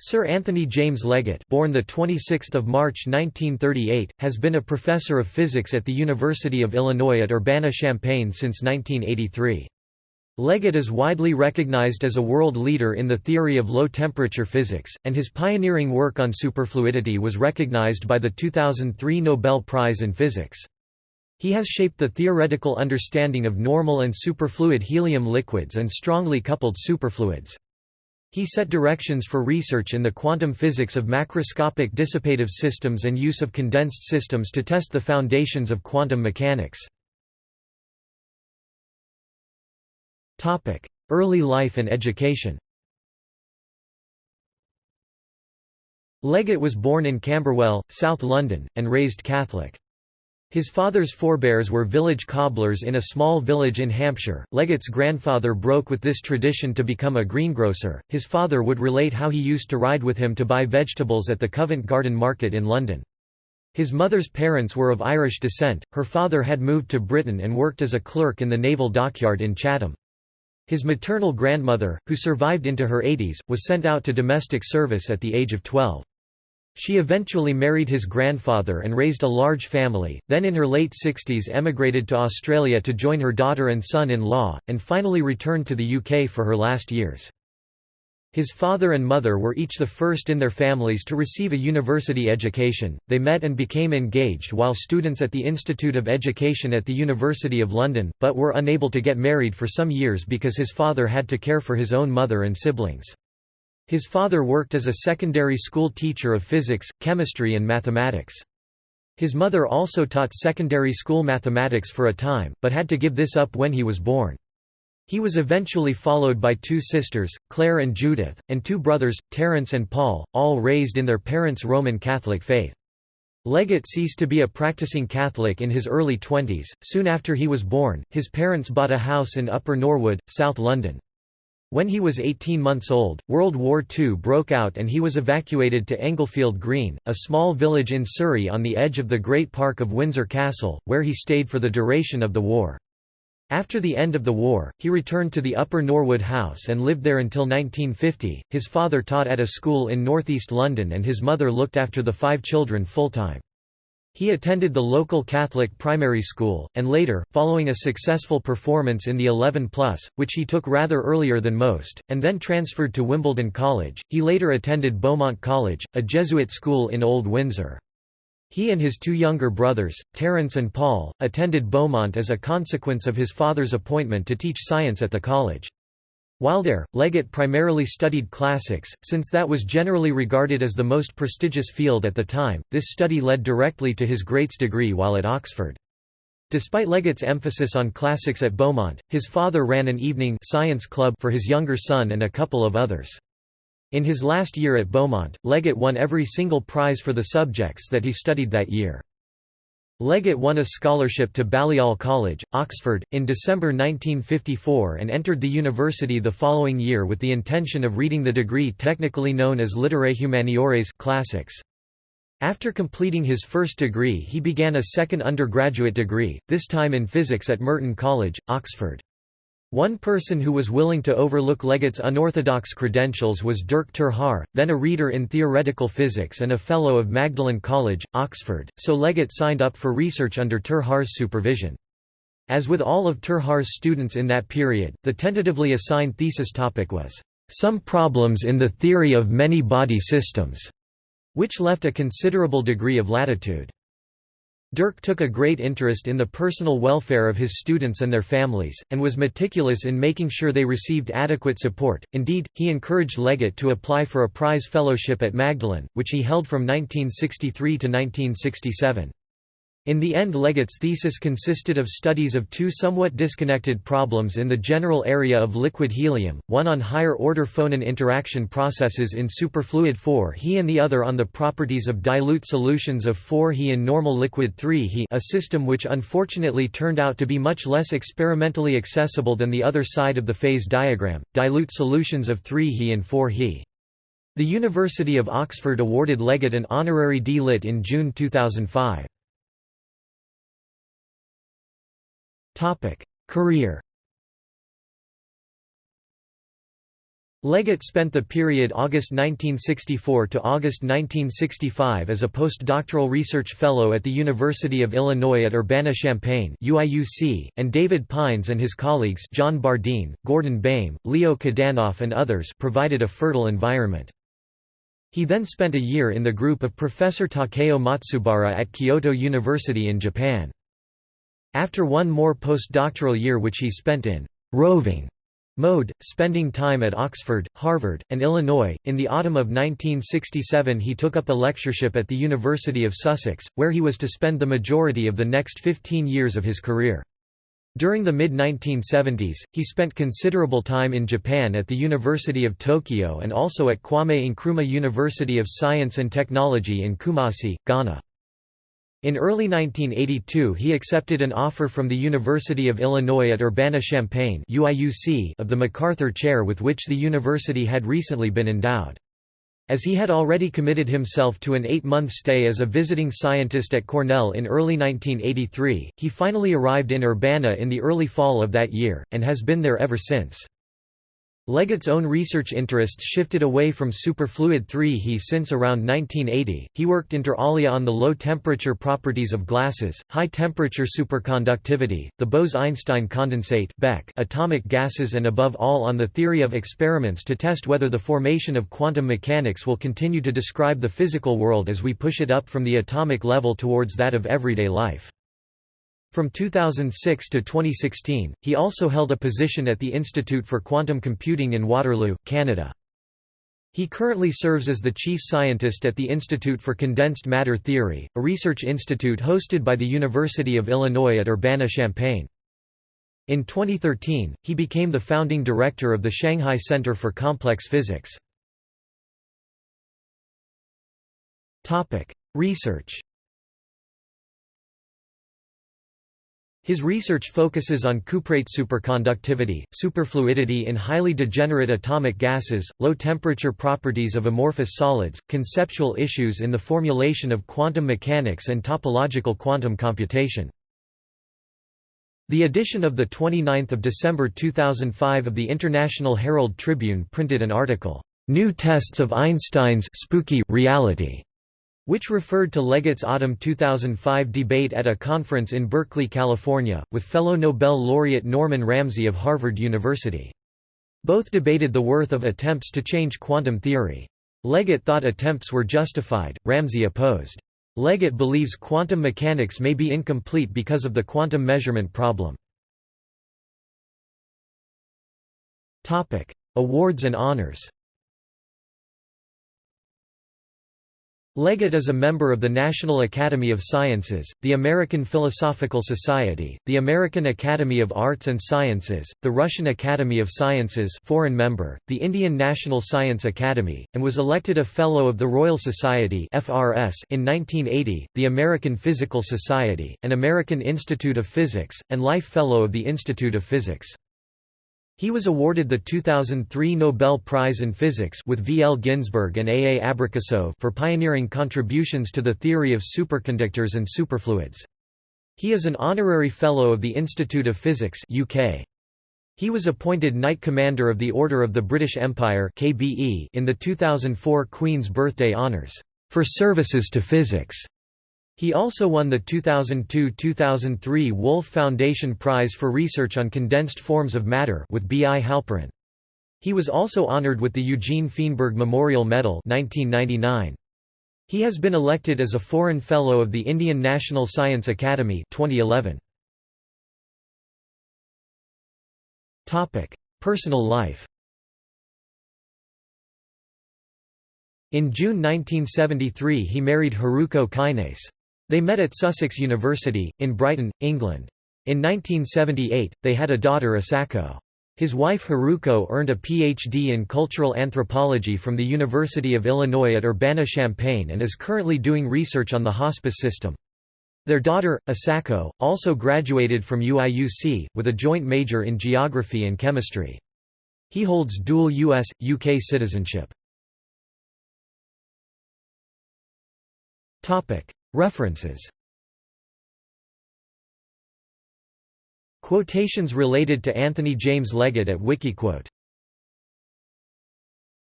Sir Anthony James Leggett born the 26th of March 1938 has been a professor of physics at the University of Illinois at Urbana-Champaign since 1983. Leggett is widely recognized as a world leader in the theory of low-temperature physics, and his pioneering work on superfluidity was recognized by the 2003 Nobel Prize in Physics. He has shaped the theoretical understanding of normal and superfluid helium liquids and strongly coupled superfluids. He set directions for research in the quantum physics of macroscopic dissipative systems and use of condensed systems to test the foundations of quantum mechanics. Early life and education Leggett was born in Camberwell, South London, and raised Catholic. His father's forebears were village cobblers in a small village in Hampshire. Leggett's grandfather broke with this tradition to become a greengrocer. His father would relate how he used to ride with him to buy vegetables at the Covent Garden Market in London. His mother's parents were of Irish descent, her father had moved to Britain and worked as a clerk in the naval dockyard in Chatham. His maternal grandmother, who survived into her 80s, was sent out to domestic service at the age of 12. She eventually married his grandfather and raised a large family, then in her late 60s emigrated to Australia to join her daughter and son-in-law, and finally returned to the UK for her last years. His father and mother were each the first in their families to receive a university education. They met and became engaged while students at the Institute of Education at the University of London, but were unable to get married for some years because his father had to care for his own mother and siblings. His father worked as a secondary school teacher of physics, chemistry and mathematics. His mother also taught secondary school mathematics for a time, but had to give this up when he was born. He was eventually followed by two sisters, Claire and Judith, and two brothers, Terence and Paul, all raised in their parents' Roman Catholic faith. Leggett ceased to be a practicing Catholic in his early twenties. Soon after he was born, his parents bought a house in Upper Norwood, South London. When he was 18 months old, World War II broke out and he was evacuated to Englefield Green, a small village in Surrey on the edge of the Great Park of Windsor Castle, where he stayed for the duration of the war. After the end of the war, he returned to the Upper Norwood House and lived there until 1950. His father taught at a school in northeast London and his mother looked after the five children full-time. He attended the local Catholic primary school, and later, following a successful performance in the 11 Plus, which he took rather earlier than most, and then transferred to Wimbledon College, he later attended Beaumont College, a Jesuit school in Old Windsor. He and his two younger brothers, Terence and Paul, attended Beaumont as a consequence of his father's appointment to teach science at the college. While there, Leggett primarily studied classics, since that was generally regarded as the most prestigious field at the time. This study led directly to his Greats degree while at Oxford. Despite Leggett's emphasis on classics at Beaumont, his father ran an evening science club for his younger son and a couple of others. In his last year at Beaumont, Leggett won every single prize for the subjects that he studied that year. Leggett won a scholarship to Balliol College, Oxford, in December 1954 and entered the university the following year with the intention of reading the degree technically known as Literae Humaniores classics. After completing his first degree he began a second undergraduate degree, this time in physics at Merton College, Oxford. One person who was willing to overlook Leggett's unorthodox credentials was Dirk ter Haar, then a reader in theoretical physics and a Fellow of Magdalen College, Oxford, so Leggett signed up for research under ter Haar's supervision. As with all of ter Haar's students in that period, the tentatively assigned thesis topic was, "...some problems in the theory of many body systems", which left a considerable degree of latitude. Dirk took a great interest in the personal welfare of his students and their families, and was meticulous in making sure they received adequate support. Indeed, he encouraged Leggett to apply for a prize fellowship at Magdalen, which he held from 1963 to 1967. In the end Leggett's thesis consisted of studies of two somewhat disconnected problems in the general area of liquid helium, one on higher-order phonon interaction processes in superfluid 4He and the other on the properties of dilute solutions of 4He in normal liquid 3He a system which unfortunately turned out to be much less experimentally accessible than the other side of the phase diagram, dilute solutions of 3He and 4He. The University of Oxford awarded Leggett an honorary D.Litt in June 2005. Career Leggett spent the period August 1964 to August 1965 as a postdoctoral research fellow at the University of Illinois at Urbana-Champaign and David Pines and his colleagues John Bardeen, Gordon Baym, Leo Kadanoff and others provided a fertile environment. He then spent a year in the group of Professor Takeo Matsubara at Kyoto University in Japan. After one more postdoctoral year which he spent in roving mode, spending time at Oxford, Harvard, and Illinois. In the autumn of 1967, he took up a lectureship at the University of Sussex, where he was to spend the majority of the next 15 years of his career. During the mid-1970s, he spent considerable time in Japan at the University of Tokyo and also at Kwame Nkrumah University of Science and Technology in Kumasi, Ghana. In early 1982 he accepted an offer from the University of Illinois at Urbana-Champaign of the MacArthur Chair with which the university had recently been endowed. As he had already committed himself to an eight-month stay as a visiting scientist at Cornell in early 1983, he finally arrived in Urbana in the early fall of that year, and has been there ever since. Leggett's own research interests shifted away from superfluid 3 he since around 1980, he worked inter alia on the low-temperature properties of glasses, high-temperature superconductivity, the Bose–Einstein condensate atomic gases and above all on the theory of experiments to test whether the formation of quantum mechanics will continue to describe the physical world as we push it up from the atomic level towards that of everyday life. From 2006 to 2016, he also held a position at the Institute for Quantum Computing in Waterloo, Canada. He currently serves as the chief scientist at the Institute for Condensed Matter Theory, a research institute hosted by the University of Illinois at Urbana-Champaign. In 2013, he became the founding director of the Shanghai Center for Complex Physics. Research His research focuses on cuprate superconductivity, superfluidity in highly degenerate atomic gases, low-temperature properties of amorphous solids, conceptual issues in the formulation of quantum mechanics and topological quantum computation. The edition of 29 December 2005 of the International Herald Tribune printed an article, "'New Tests of Einstein's spooky reality' which referred to Leggett's autumn 2005 debate at a conference in Berkeley, California, with fellow Nobel laureate Norman Ramsey of Harvard University. Both debated the worth of attempts to change quantum theory. Leggett thought attempts were justified, Ramsey opposed. Leggett believes quantum mechanics may be incomplete because of the quantum measurement problem. Awards and honors Leggett is a member of the National Academy of Sciences, the American Philosophical Society, the American Academy of Arts and Sciences, the Russian Academy of Sciences foreign member, the Indian National Science Academy, and was elected a Fellow of the Royal Society in 1980, the American Physical Society, and American Institute of Physics, and Life Fellow of the Institute of Physics. He was awarded the 2003 Nobel Prize in Physics with V. L. Ginzburg and A. A. Abrikosov for pioneering contributions to the theory of superconductors and superfluids. He is an honorary Fellow of the Institute of Physics UK. He was appointed Knight Commander of the Order of the British Empire KBE in the 2004 Queen's Birthday Honours, "...for services to physics." He also won the 2002–2003 Wolf Foundation Prize for Research on Condensed Forms of Matter with B. I. Halperin. He was also honored with the Eugene Feenberg Memorial Medal 1999. He has been elected as a Foreign Fellow of the Indian National Science Academy 2011. Personal life In June 1973 he married Haruko Kinase. They met at Sussex University, in Brighton, England. In 1978, they had a daughter Asako. His wife Haruko earned a Ph.D. in cultural anthropology from the University of Illinois at Urbana-Champaign and is currently doing research on the hospice system. Their daughter, Asako, also graduated from UIUC, with a joint major in geography and chemistry. He holds dual U.S., UK citizenship. References. Quotations related to Anthony James Leggett at Wikiquote